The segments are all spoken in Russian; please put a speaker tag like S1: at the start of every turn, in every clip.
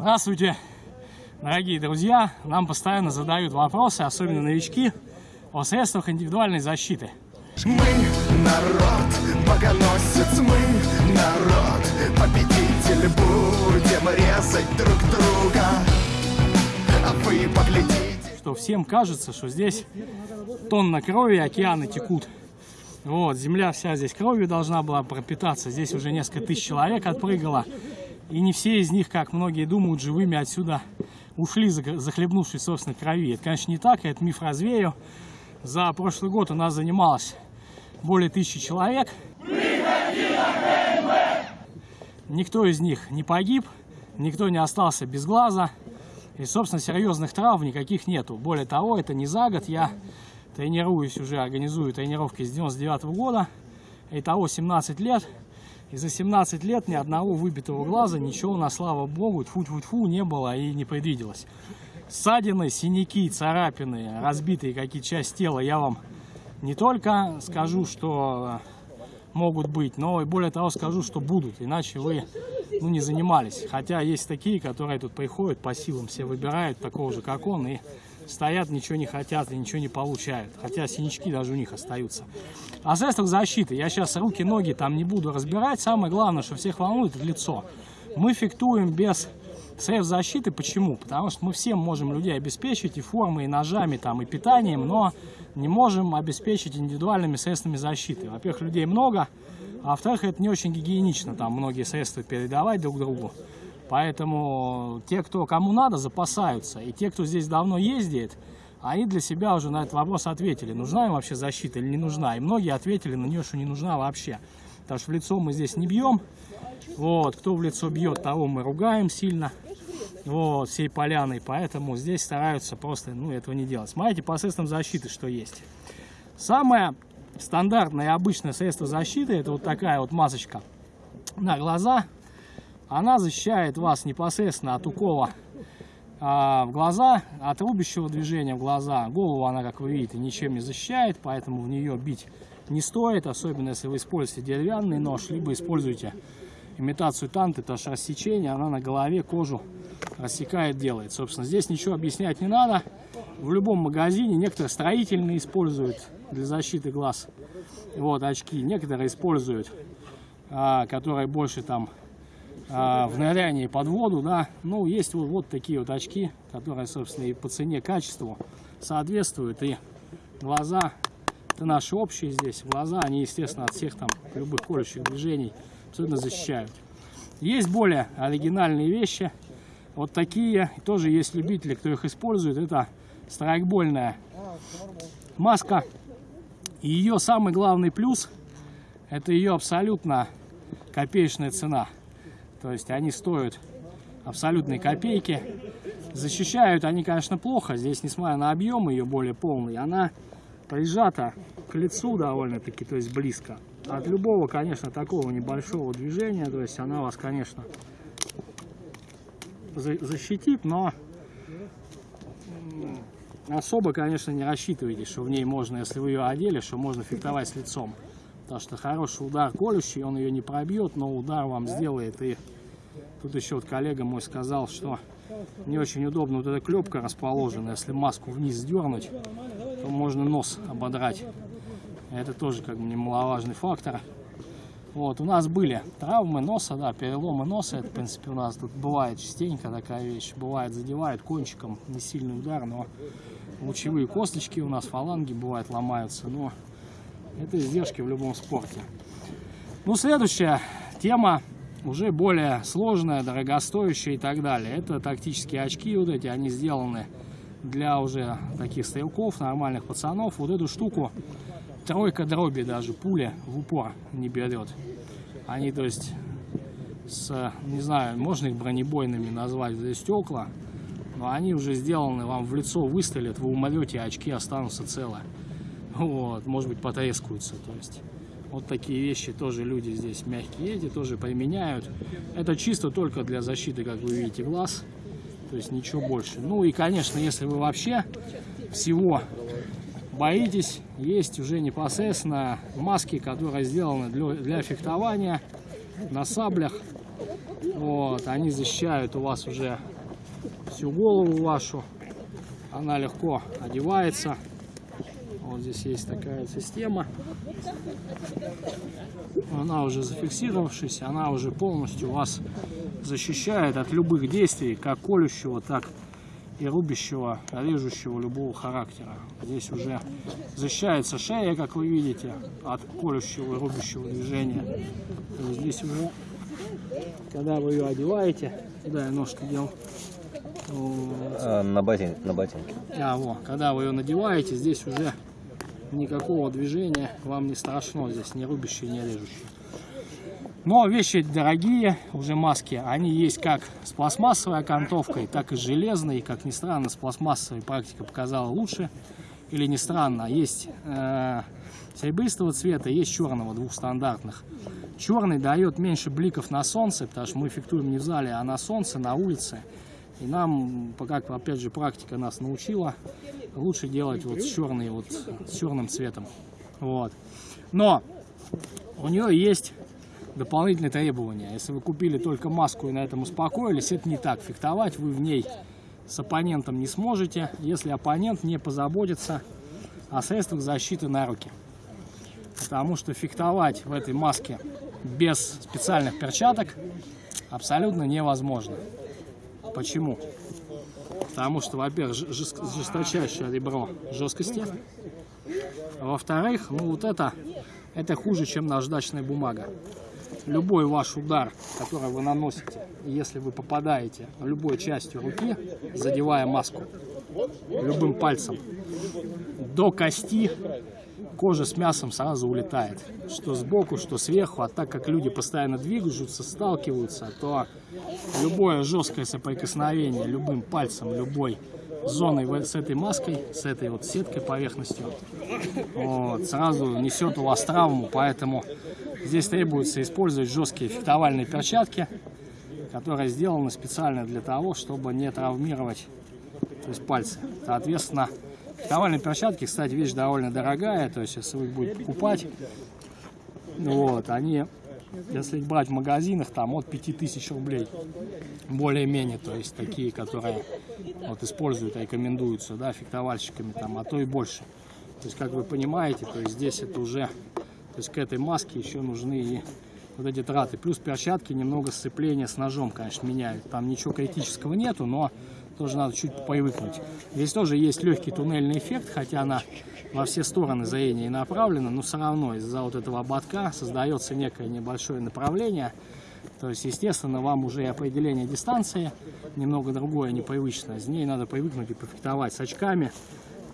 S1: Здравствуйте, дорогие друзья! Нам постоянно задают вопросы, особенно новички, о средствах индивидуальной защиты.
S2: Мы народ, богоносец, мы народ, победитель, будем резать друг друга, а вы поглядите.
S1: Что всем кажется, что здесь тонна крови, океаны текут. Вот, земля вся здесь кровью должна была пропитаться. Здесь уже несколько тысяч человек отпрыгало. И не все из них, как многие думают, живыми отсюда ушли, захлебнувшись собственной крови. Это, конечно, не так, я этот миф развею. За прошлый год у нас занималось более тысячи человек. Никто из них не погиб, никто не остался без глаза. И, собственно, серьезных травм никаких нету. Более того, это не за год. Я тренируюсь уже, организую тренировки с 99 -го года. Итого 17 лет. И за 17 лет ни одного выбитого глаза, ничего на слава богу, тьфу-тьфу-тьфу, не было и не предвиделось. Ссадины, синяки, царапины, разбитые какие-то части тела я вам не только скажу, что могут быть, но и более того скажу, что будут, иначе вы ну, не занимались. Хотя есть такие, которые тут приходят по силам, все выбирают такого же, как он, и стоят, ничего не хотят и ничего не получают. Хотя синячки даже у них остаются. О средствах защиты. Я сейчас руки, ноги там не буду разбирать. Самое главное, что всех волнует, это лицо. Мы фиктуем без средств защиты. Почему? Потому что мы всем можем людей обеспечить и формой, и ножами, там, и питанием, но не можем обеспечить индивидуальными средствами защиты. Во-первых, людей много, а во-вторых, это не очень гигиенично, там многие средства передавать друг другу. Поэтому те, кто кому надо, запасаются. И те, кто здесь давно ездит, они для себя уже на этот вопрос ответили, нужна им вообще защита или не нужна. И многие ответили на нее, что не нужна вообще. Потому что в лицо мы здесь не бьем. Вот, кто в лицо бьет, того мы ругаем сильно. Вот, всей поляной. Поэтому здесь стараются просто ну, этого не делать. Смотрите, по средствам защиты, что есть. Самое стандартное обычное средство защиты, это вот такая вот масочка на глаза она защищает вас непосредственно от укола а, в глаза, от рубящего движения в глаза. Голову она, как вы видите, ничем не защищает, поэтому в нее бить не стоит, особенно если вы используете деревянный нож, либо используете имитацию танты, это же рассечение, она на голове кожу рассекает, делает. Собственно, здесь ничего объяснять не надо. В любом магазине некоторые строительные используют для защиты глаз вот очки, некоторые используют, а, которые больше там в нырянии под воду, да, ну, есть вот, вот такие вот очки, которые, собственно, и по цене, качеству соответствуют, и глаза, это наши общие здесь, глаза, они, естественно, от всех там любых колющих движений абсолютно защищают. Есть более оригинальные вещи, вот такие, тоже есть любители, кто их использует, это страйкбольная маска, и ее самый главный плюс, это ее абсолютно копеечная цена. То есть они стоят абсолютные копейки. Защищают они, конечно, плохо. Здесь, несмотря на объем ее более полный, она прижата к лицу довольно-таки, то есть близко. От любого, конечно, такого небольшого движения, то есть она вас, конечно, защитит, но особо, конечно, не рассчитывайте, что в ней можно, если вы ее одели, что можно фехтовать с лицом. Потому что хороший удар колющий, он ее не пробьет, но удар вам сделает. И тут еще вот коллега мой сказал, что не очень удобно вот эта клепка расположена. Если маску вниз сдернуть, то можно нос ободрать. Это тоже как бы немаловажный фактор. Вот, у нас были травмы носа, да, переломы носа. Это, в принципе, у нас тут бывает частенько такая вещь. Бывает, задевают кончиком, не сильный удар, но лучевые косточки у нас, фаланги, бывает, ломаются. Но это издержки в любом спорте. Ну, следующая тема уже более сложная, дорогостоящая и так далее. Это тактические очки вот эти, они сделаны для уже таких стрелков, нормальных пацанов. Вот эту штуку тройка дроби даже, пуля в упор не берет. Они, то есть, с, не знаю, можно их бронебойными назвать, здесь стекла, но они уже сделаны, вам в лицо выстрелят, вы умрете, очки останутся целые вот, может быть, потрескаются, то есть вот такие вещи тоже люди здесь мягкие эти тоже применяют. Это чисто только для защиты, как вы видите, глаз, то есть ничего больше. Ну и, конечно, если вы вообще всего боитесь, есть уже непосредственно маски, которые сделаны для, для фехтования на саблях. Вот, они защищают у вас уже всю голову вашу. Она легко одевается. Вот здесь есть такая система. Она уже зафиксировавшись, она уже полностью вас защищает от любых действий, как колющего, так и рубящего, режущего любого характера. Здесь уже защищается шея, как вы видите, от колющего и рубящего движения. Есть здесь уже, когда вы ее одеваете, куда я ножку делал, Вот.
S3: А, на, ботин, на ботинке.
S1: А, во, когда вы ее надеваете, здесь уже никакого движения вам не страшно, здесь не рубящие, не режущие. Но вещи дорогие, уже маски, они есть как с пластмассовой окантовкой, так и с железной. Как ни странно, с пластмассовой практика показала лучше. Или не странно, есть э, серебристого цвета, есть черного, двух стандартных. Черный дает меньше бликов на солнце, потому что мы фиктуем не в зале, а на солнце, на улице. И нам, как опять же практика нас научила, лучше делать вот с черный, вот с черным цветом. Вот. Но у нее есть дополнительные требования. Если вы купили только маску и на этом успокоились, это не так. Фехтовать вы в ней с оппонентом не сможете, если оппонент не позаботится о средствах защиты на руки. Потому что фехтовать в этой маске без специальных перчаток абсолютно невозможно. Почему? Потому что, во-первых, жесточайшее ребро жесткости. Во-вторых, ну вот это, это хуже, чем наждачная бумага любой ваш удар, который вы наносите, если вы попадаете любой частью руки, задевая маску, любым пальцем, до кости кожа с мясом сразу улетает. Что сбоку, что сверху. А так как люди постоянно двигаются, сталкиваются, то любое жесткое соприкосновение любым пальцем, любой зоной с этой маской, с этой вот сеткой поверхностью, вот, сразу несет у вас травму, поэтому здесь требуется использовать жесткие фехтовальные перчатки, которые сделаны специально для того, чтобы не травмировать то есть пальцы. Соответственно, фехтовальные перчатки, кстати, вещь довольно дорогая, то есть если вы будете покупать, вот, они если брать в магазинах, там от 5000 рублей, более-менее, то есть такие, которые вот используют, рекомендуются, да, фехтовальщиками, там, а то и больше. То есть, как вы понимаете, то есть здесь это уже, то есть к этой маске еще нужны и вот эти траты. Плюс перчатки немного сцепления с ножом, конечно, меняют. Там ничего критического нету, но тоже надо чуть привыкнуть. Здесь тоже есть легкий туннельный эффект, хотя она во все стороны зрения и направлена, но все равно из-за вот этого ободка создается некое небольшое направление. То есть, естественно, вам уже определение дистанции немного другое, непривычное. С ней надо привыкнуть и пофектовать с очками.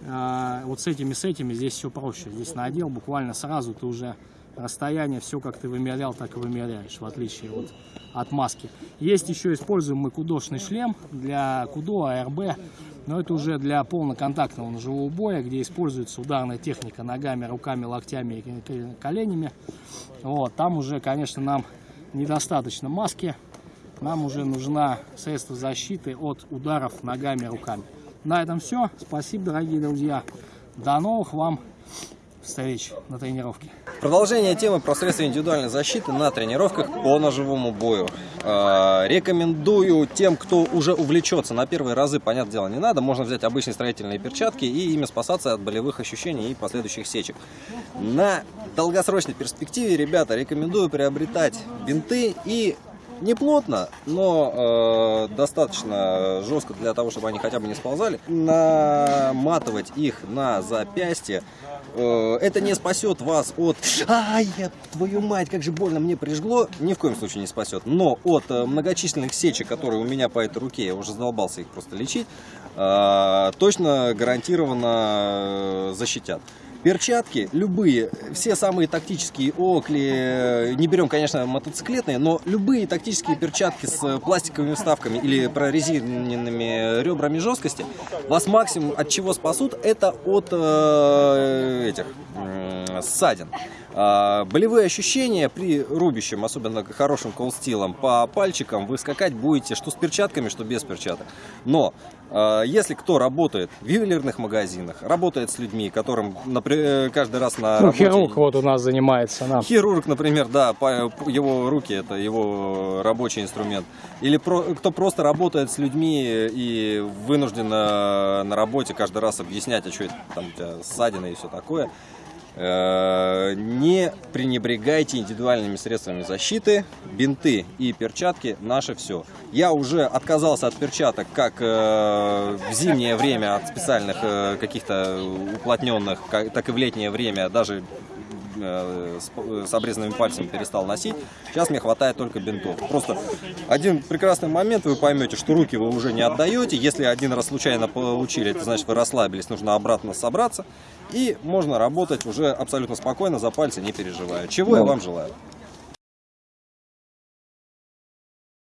S1: А, вот с этими, с этими здесь все проще. Здесь надел буквально сразу ты уже расстояние, все как ты вымерял, так и вымеряешь, в отличие вот от маски. Есть еще используемый кудошный шлем для кудо, АРБ, но это уже для полноконтактного ножевого боя, где используется ударная техника ногами, руками, локтями и коленями. Вот, там уже, конечно, нам недостаточно маски, нам уже нужна средство защиты от ударов ногами, руками. На этом все. Спасибо, дорогие друзья. До новых вам встреч на тренировке.
S3: Продолжение темы про средства индивидуальной защиты на тренировках по ножевому бою. Э, рекомендую тем, кто уже увлечется на первые разы, понятное дело, не надо. Можно взять обычные строительные перчатки и ими спасаться от болевых ощущений и последующих сечек. На долгосрочной перспективе, ребята, рекомендую приобретать бинты и не плотно, но э, достаточно жестко для того, чтобы они хотя бы не сползали. Наматывать их на запястье это не спасет вас от «Ай, твою мать, как же больно мне прижгло!» Ни в коем случае не спасет. Но от э, многочисленных сечек, которые у меня по этой руке, я уже задолбался их просто лечить, э, точно гарантированно защитят. Перчатки любые, все самые тактические окли, не берем, конечно, мотоциклетные, но любые тактические перчатки с пластиковыми вставками или прорезиненными ребрами жесткости вас максимум от чего спасут, это от э, этих э, ссадин. А, болевые ощущения при рубящем, особенно хорошим колстилом, по пальчикам вы скакать будете что с перчатками, что без перчаток. Но а, если кто работает в ювелирных магазинах, работает с людьми, которым напри- каждый раз на
S1: Ну,
S3: работе-
S1: хирург вот у нас занимается. Да.
S3: Хирург, например, да, его руки это его рабочий инструмент. Или про- кто просто работает с людьми и вынужден э, на работе каждый раз объяснять, а что это там у тебя ссадины и все такое. Э, Не пренебрегайте индивидуальными средствами защиты, бинты и перчатки наше все. Я уже отказался от перчаток как э, в зимнее время от специальных э, каких-то уплотненных, так и в летнее время даже с, с обрезанными пальцами перестал носить. Сейчас мне хватает только бинтов. Просто один прекрасный момент вы поймете, что руки вы уже не отдаете. Если один раз случайно получили, это значит вы расслабились, нужно обратно собраться. И можно работать уже абсолютно спокойно, за пальцы не переживая. Чего я вам желаю.